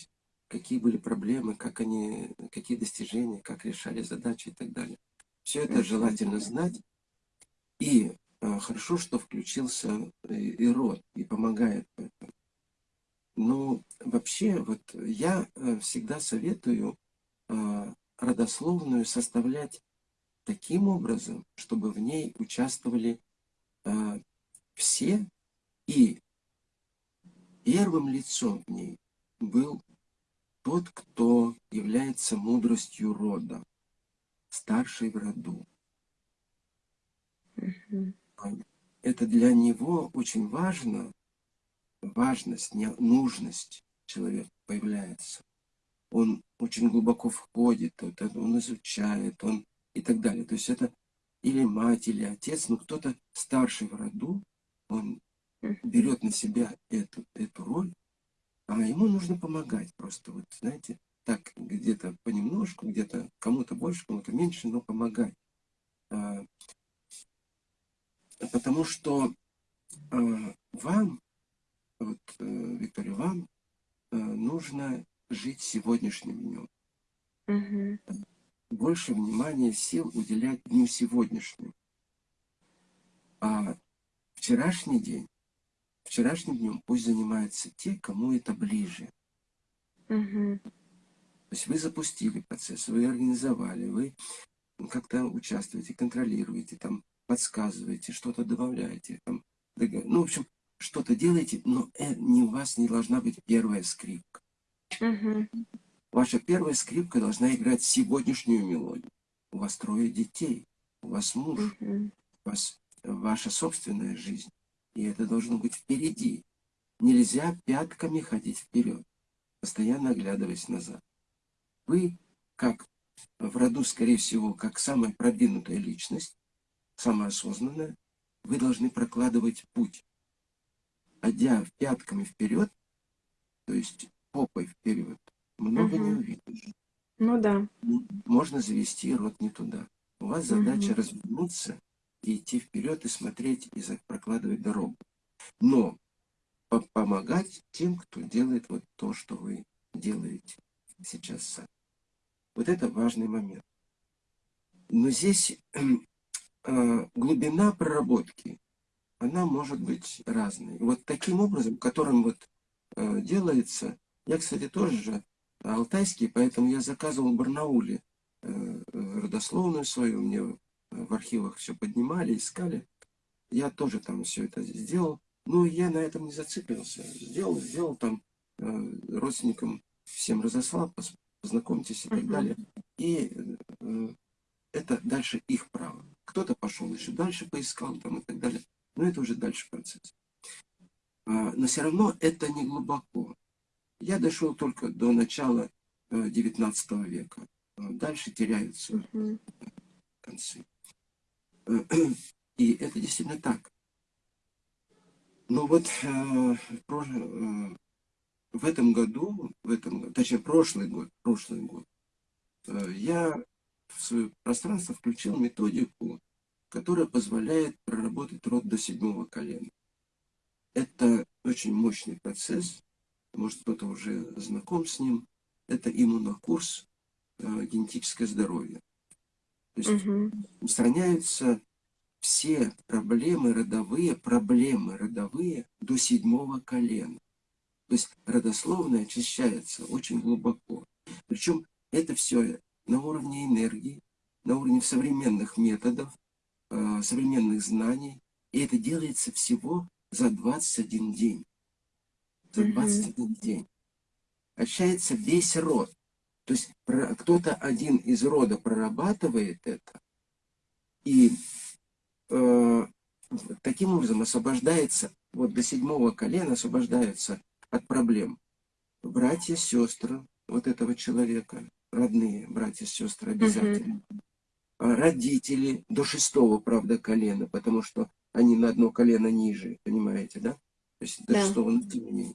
какие были проблемы, как они, какие достижения, как решали задачи и так далее. Все это желательно знать. И э, хорошо, что включился и, и род, и помогает в этом. Но вообще, вот я э, всегда советую э, родословную составлять таким образом, чтобы в ней участвовали э, все, и первым лицом в ней был тот, кто является мудростью рода, старший в роду. Это для него очень важно, важность, нужность человека появляется. Он очень глубоко входит, он изучает, он и так далее. То есть это или мать, или отец, но кто-то старший в роду, он берет на себя эту, эту роль а ему нужно помогать просто, вот, знаете, так где-то понемножку, где-то кому-то больше, кому-то меньше, но помогать. Потому что а, вам, вот, э, Виктория, вам э, нужно жить сегодняшним днем. Угу. Больше внимания, сил уделять дню сегодняшнему. А вчерашний день вчерашним днем пусть занимаются те, кому это ближе. Угу. То есть вы запустили процесс, вы организовали, вы как-то участвуете, контролируете, там, подсказываете, что-то добавляете, там, ну, в общем, что-то делаете, но э, не у вас не должна быть первая скрипка. Угу. Ваша первая скрипка должна играть сегодняшнюю мелодию. У вас трое детей, у вас муж, угу. у вас ваша собственная жизнь. И это должно быть впереди. Нельзя пятками ходить вперед, постоянно оглядываясь назад. Вы, как в роду, скорее всего, как самая продвинутая личность, самая осознанная, вы должны прокладывать путь. Одя пятками вперед, то есть попой вперед, много угу. не увидишь. Ну да. Можно завести рот не туда. У вас задача угу. развернуться и идти вперед и смотреть, и прокладывать дорогу. Но по помогать тем, кто делает вот то, что вы делаете сейчас сами. Вот это важный момент. Но здесь глубина проработки, она может быть разной. Вот таким образом, которым вот э, делается, я, кстати, тоже же алтайский, поэтому я заказывал в Барнауле э, родословную свою, мне в архивах все поднимали, искали. Я тоже там все это сделал. Но я на этом не зациклился. Сделал, сделал там э, родственникам всем разослал, познакомьтесь и так далее. И э, это дальше их право. Кто-то пошел еще дальше, поискал там и так далее. Но это уже дальше процесс. А, но все равно это не глубоко. Я дошел только до начала э, 19 века. А дальше теряются концы. И это действительно так. Но вот э, э, в этом году, в этом, точнее прошлый год, прошлый год, э, я в свое пространство включил методику, которая позволяет проработать род до седьмого колена. Это очень мощный процесс, может кто-то уже знаком с ним. Это иммунокурс э, «Генетическое здоровье». То есть угу. устраняются все проблемы родовые, проблемы родовые до седьмого колена. То есть родословная очищается очень глубоко. Причем это все на уровне энергии, на уровне современных методов, э, современных знаний. И это делается всего за 21 день. За 21 mm -hmm. день. Очищается весь род. То есть кто-то один из рода прорабатывает это, и э, таким образом освобождается, вот до седьмого колена освобождаются от проблем. Братья, сестры вот этого человека, родные братья, сестры обязательно. -hmm. Родители до шестого, правда, колена, потому что они на одно колено ниже, понимаете, да? То есть до да. шестого, менее.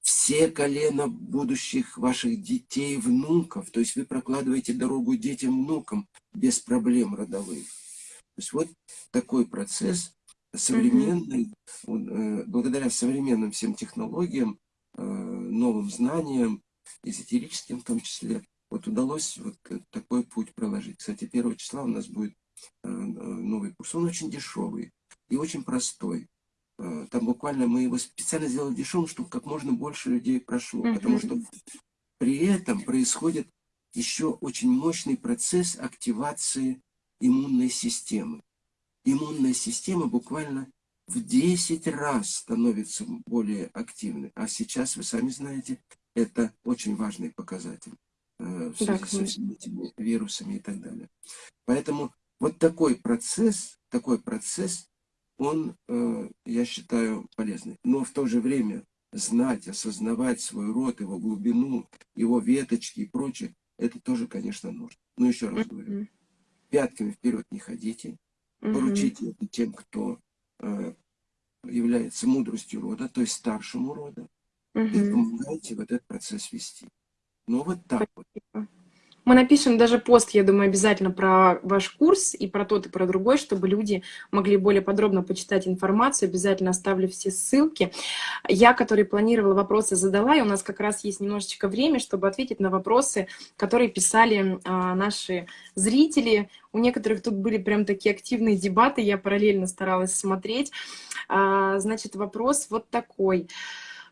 Все колена будущих ваших детей, внуков, то есть вы прокладываете дорогу детям, внукам без проблем родовых. То есть вот такой процесс современный, mm -hmm. благодаря современным всем технологиям, Э, новым знаниям, эзотерическим в том числе, вот удалось вот такой путь проложить. Кстати, 1 числа у нас будет э, новый курс. Он очень дешевый и очень простой. Э, там буквально мы его специально сделали дешевым, чтобы как можно больше людей прошло. Mm -hmm. Потому что при этом происходит еще очень мощный процесс активации иммунной системы. Иммунная система буквально в 10 раз становится более активной. А сейчас, вы сами знаете, это очень важный показатель э, в связи да, со всеми этими вирусами и так далее. Поэтому вот такой процесс, такой процесс, он, э, я считаю, полезный. Но в то же время знать, осознавать свой род, его глубину, его веточки и прочее, это тоже, конечно, нужно. Но еще раз говорю, пятками вперед не ходите, поручите это тем, кто Э, является мудростью рода, то есть старшему рода, угу. и помогаете в этот процесс вести. Ну вот так вот. Мы напишем даже пост, я думаю, обязательно про ваш курс и про тот, и про другой, чтобы люди могли более подробно почитать информацию. Обязательно оставлю все ссылки. Я, который планировала вопросы, задала, и у нас как раз есть немножечко время, чтобы ответить на вопросы, которые писали а, наши зрители. У некоторых тут были прям такие активные дебаты, я параллельно старалась смотреть. А, значит, вопрос вот такой.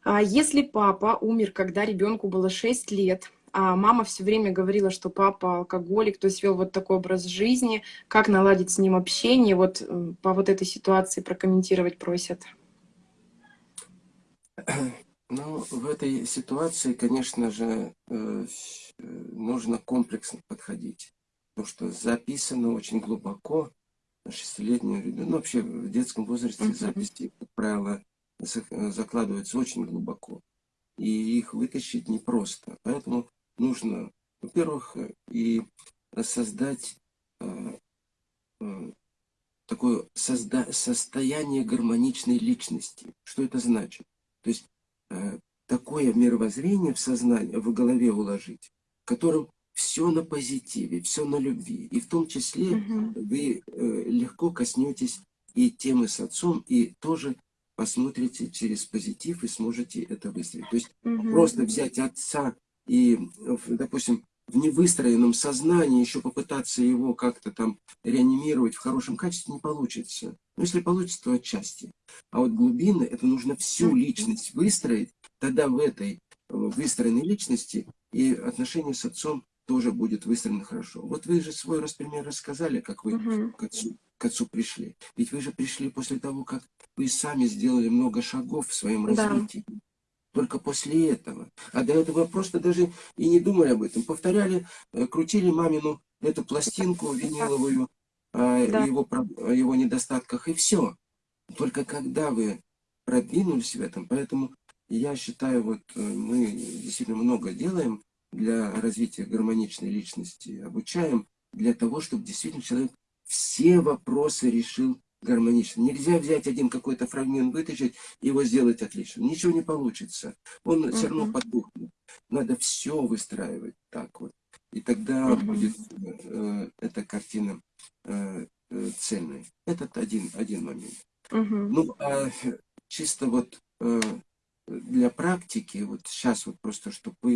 Если папа умер, когда ребенку было 6 лет, а мама все время говорила, что папа алкоголик, то есть вел вот такой образ жизни. Как наладить с ним общение? Вот по вот этой ситуации прокомментировать просят. Ну, в этой ситуации, конечно же, э, нужно комплексно подходить. Потому что записано очень глубоко на шестилетнем ребенку. Ну, вообще в детском возрасте записи, как правило, закладываются очень глубоко. И их вытащить непросто. Поэтому нужно, во-первых, и создать э, э, такое созда состояние гармоничной личности. Что это значит? То есть э, такое мировоззрение в сознании, в голове уложить, в котором все на позитиве, все на любви. И в том числе угу. вы э, легко коснетесь и темы с отцом, и тоже посмотрите через позитив и сможете это выстроить. То есть угу. просто взять отца и, допустим, в невыстроенном сознании еще попытаться его как-то там реанимировать в хорошем качестве не получится. Но ну, если получится, то отчасти. А вот глубины, это нужно всю личность выстроить, тогда в этой выстроенной личности и отношения с отцом тоже будет выстроено хорошо. Вот вы же свой раз пример рассказали, как вы угу. к, отцу, к отцу пришли. Ведь вы же пришли после того, как вы сами сделали много шагов в своем развитии. Да только после этого. А до этого просто даже и не думали об этом. Повторяли, э, крутили мамину эту пластинку виниловую о да. его, о его недостатках, и все. Только когда вы продвинулись в этом, поэтому я считаю, вот э, мы действительно много делаем для развития гармоничной личности, обучаем для того, чтобы действительно человек все вопросы решил гармонично. Нельзя взять один какой-то фрагмент, вытащить, его сделать отлично. Ничего не получится. Он uh -huh. все равно потухнет. Надо все выстраивать так вот. И тогда uh -huh. будет э, эта картина э, э, цельной. Этот один, один момент. Uh -huh. Ну, а чисто вот э, для практики, вот сейчас вот просто, чтобы вы,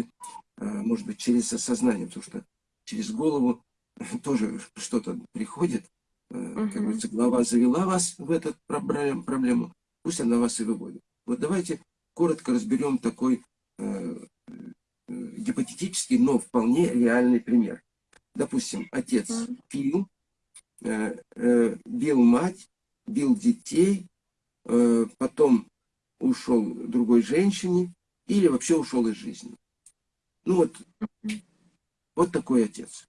э, может быть, через осознание, потому что через голову тоже что-то приходит, Угу. Как говорится, глава завела вас в эту проблему, пусть она вас и выводит. Вот давайте коротко разберем такой э, э, гипотетический, но вполне реальный пример. Допустим, отец пил, э, э, бил мать, бил детей, э, потом ушел другой женщине или вообще ушел из жизни. Ну вот, вот такой отец.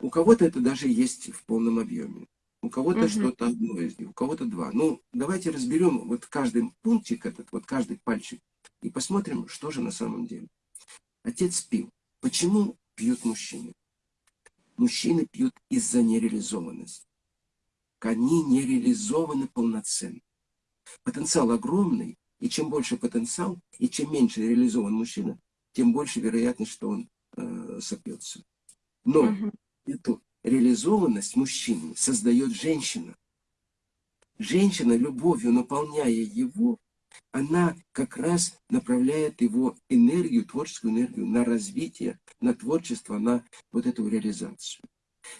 У кого-то это даже есть в полном объеме. У кого-то угу. что-то одно из них, у кого-то два. Ну, давайте разберем вот каждый пунктик этот, вот каждый пальчик, и посмотрим, что же на самом деле. Отец пил. Почему пьют мужчины? Мужчины пьют из-за нереализованности. Они не реализованы полноценно. Потенциал огромный, и чем больше потенциал, и чем меньше реализован мужчина, тем больше вероятность, что он э, сопьется. Но угу эту реализованность мужчины создает женщина. Женщина, любовью наполняя его, она как раз направляет его энергию, творческую энергию на развитие, на творчество, на вот эту реализацию.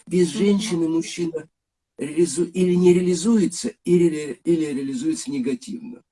Без женщины мужчина реализу... или не реализуется, или, или реализуется негативно.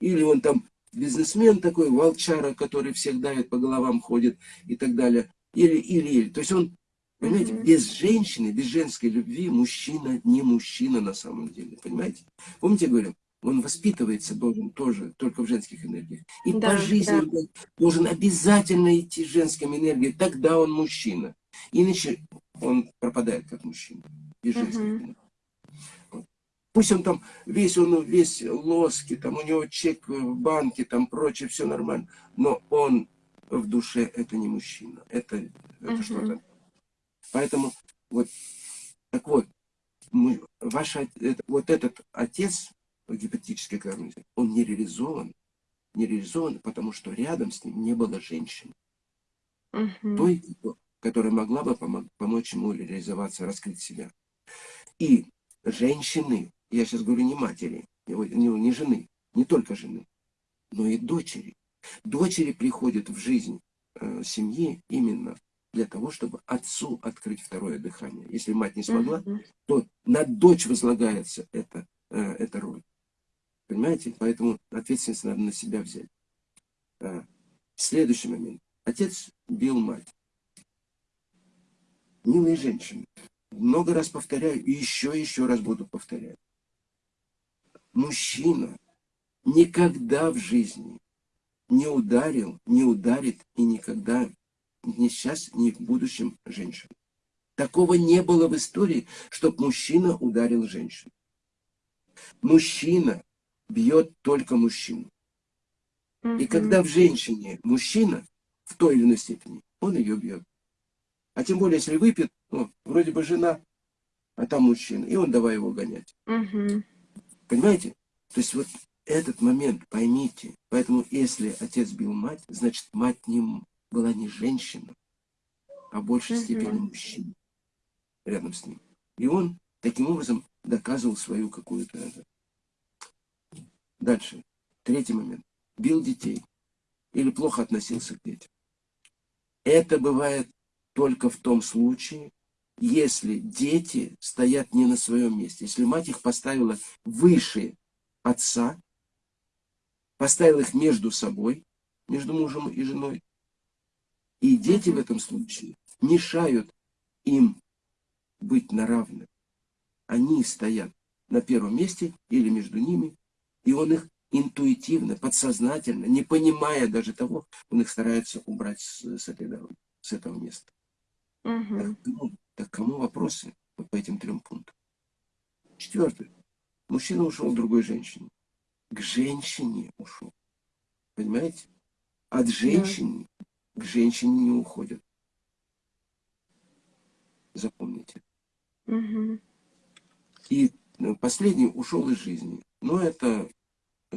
Или он там бизнесмен такой, волчара, который всех давит по головам, ходит и так далее. Или, или, или. То есть он Понимаете, mm без женщины, без женской любви мужчина не мужчина на самом деле. Понимаете? Помните, я говорю, он воспитывается должен тоже только в женских энергиях. И да, по жизни да. должен обязательно идти женским энергией, тогда он мужчина. Иначе он пропадает как мужчина. Без женской энергии. Пусть он там весь, он весь лоски, там у него чек в банке, там прочее, все нормально. Но он в душе это не мужчина. Это, это угу. что-то Поэтому вот, так вот, мы, ваш, это, вот этот отец, гипотетический гармонизм, он не реализован, не реализован, потому что рядом с ним не было женщин. Угу. Той, которая могла бы помочь ему реализоваться, раскрыть себя. И женщины, я сейчас говорю не матери, не, не жены, не только жены, но и дочери. Дочери приходят в жизнь э, семьи именно для того, чтобы отцу открыть второе дыхание. Если мать не смогла, uh -huh. то на дочь возлагается эта, э, эта роль. Понимаете? Поэтому ответственность надо на себя взять. А, следующий момент. Отец бил мать. Милые женщины, много раз повторяю и еще еще раз буду повторять. Мужчина никогда в жизни не ударил, не ударит и никогда ни сейчас, ни в будущем женщину. Такого не было в истории, чтобы мужчина ударил женщину. Мужчина бьет только мужчину. И когда в женщине мужчина, в той или иной степени, он ее бьет. А тем более, если выпьет, ну, вроде бы жена, а там мужчина, и он давай его гонять. Угу. Понимаете? То есть вот этот момент поймите. Поэтому если отец бил мать, значит мать не, была не женщина, а в большей степени мужчина рядом с ним. И он таким образом доказывал свою какую-то... Дальше. Третий момент. Бил детей. Или плохо относился к детям. Это бывает только в том случае, если дети стоят не на своем месте. Если мать их поставила выше отца, поставила их между собой, между мужем и женой. И дети в этом случае мешают им быть на равных. Они стоят на первом месте или между ними, и он их интуитивно, подсознательно, не понимая даже того, он их старается убрать с, с этой дороги, с этого места. Угу. Так, ну, так кому вопросы вот по этим трем пунктам? Четвертый. Мужчина ушел к другой женщине. К женщине ушел. Понимаете? От женщины. К женщине не уходят. Запомните. Угу. И ну, последний ушел из жизни. Но это,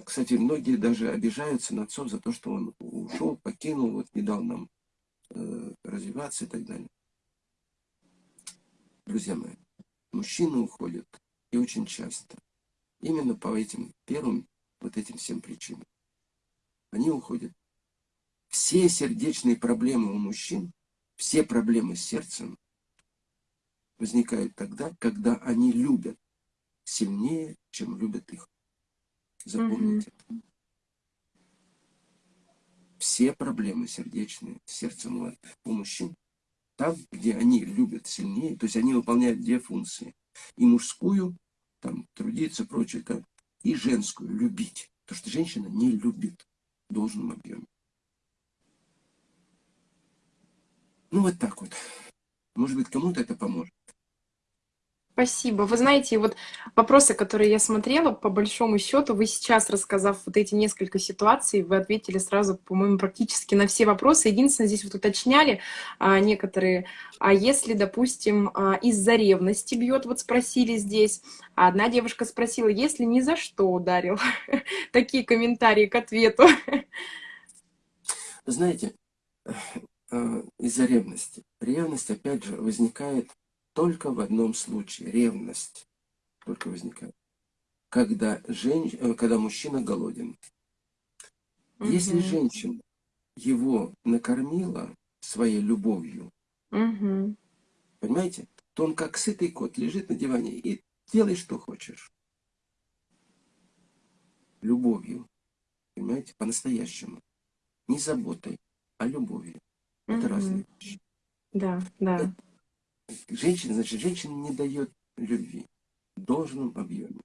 кстати, многие даже обижаются на отцов за то, что он ушел, покинул, вот не дал нам э, развиваться и так далее. Друзья мои, мужчины уходят, и очень часто, именно по этим первым, вот этим всем причинам. Они уходят. Все сердечные проблемы у мужчин, все проблемы с сердцем возникают тогда, когда они любят сильнее, чем любят их. Запомните. Mm -hmm. Все проблемы сердечные, сердцем у мужчин там, где они любят сильнее, то есть они выполняют две функции. И мужскую, там, трудиться, прочее, как, и женскую, любить. Потому что женщина не любит в должном объеме. Ну, вот так вот. Может быть, кому-то это поможет. Спасибо. Вы знаете, вот вопросы, которые я смотрела, по большому счету, вы сейчас, рассказав вот эти несколько ситуаций, вы ответили сразу, по-моему, практически на все вопросы. Единственное, здесь вот уточняли а, некоторые, а если, допустим, а, из-за ревности бьет, вот спросили здесь, а одна девушка спросила, если ни за что ударил. Такие комментарии к ответу. Знаете, из-за ревности. Ревность, опять же, возникает только в одном случае. Ревность только возникает. Когда, женщ... Э, когда мужчина голоден. Угу. Если женщина его накормила своей любовью, угу. понимаете, то он как сытый кот лежит на диване и делай, что хочешь. Любовью. Понимаете, по-настоящему. Не заботой, а любовью. Это угу. разные вещи. Да, да. Женщина, значит, женщина не дает любви в должном объеме.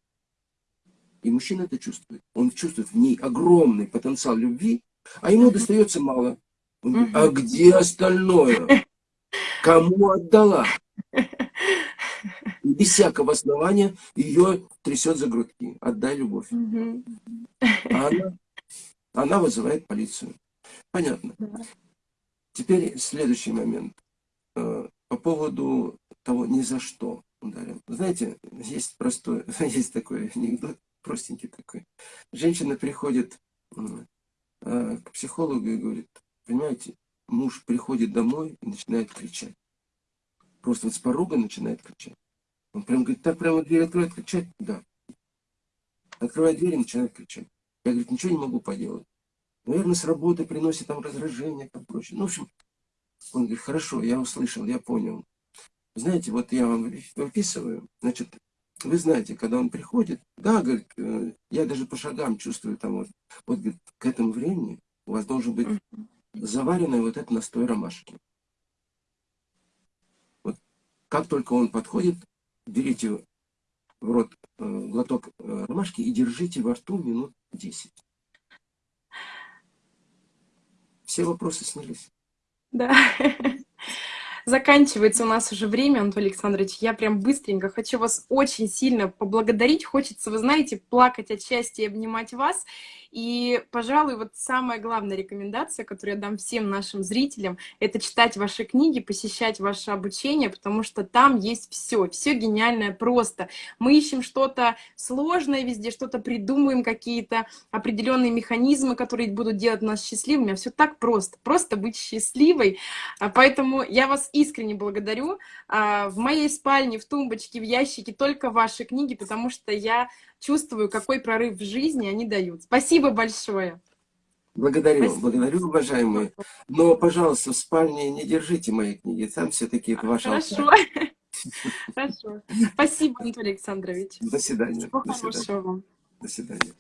И мужчина это чувствует. Он чувствует в ней огромный потенциал любви, а ему достается мало. Он говорит, а где остальное? Кому отдала? И без всякого основания ее трясет за грудки. Отдай любовь. А она, она вызывает полицию. Понятно. Теперь следующий момент. Э, по поводу того ни за что ударил. Знаете, есть простой, есть такой анекдот, простенький такой. Женщина приходит э, к психологу и говорит, понимаете, муж приходит домой и начинает кричать. Просто вот с порога начинает кричать. Он прям говорит, так прямо дверь откроет, кричать? Да. Открывает дверь и начинает кричать. Я, говорит, ничего не могу поделать. Наверное, с работы приносит там раздражение, прочее. Ну, в общем, он говорит, хорошо, я услышал, я понял. Знаете, вот я вам выписываю, значит, вы знаете, когда он приходит, да, говорит, э, я даже по шагам чувствую там вот, вот говорит, к этому времени у вас должен быть заваренный вот этот настой ромашки. Вот как только он подходит, берите в рот э, глоток э, ромашки и держите во рту минут 10. Все вопросы снялись. Да. Заканчивается у нас уже время, Антон Александрович. Я прям быстренько хочу вас очень сильно поблагодарить. Хочется, вы знаете, плакать от счастья и обнимать вас. И, пожалуй, вот самая главная рекомендация, которую я дам всем нашим зрителям, это читать ваши книги, посещать ваше обучение, потому что там есть все, все гениальное просто. Мы ищем что-то сложное везде, что-то придумываем, какие-то определенные механизмы, которые будут делать нас счастливыми, а все так просто, просто быть счастливой. А поэтому я вас искренне благодарю. А, в моей спальне, в тумбочке, в ящике только ваши книги, потому что я чувствую, какой прорыв в жизни они дают. Спасибо большое. Благодарю, Спасибо. благодарю, уважаемые. Но, пожалуйста, в спальне не держите мои книги, там все-таки это ваша Хорошо. Хорошо. Спасибо, Анатолий Александрович. До свидания. Всего До свидания. До свидания.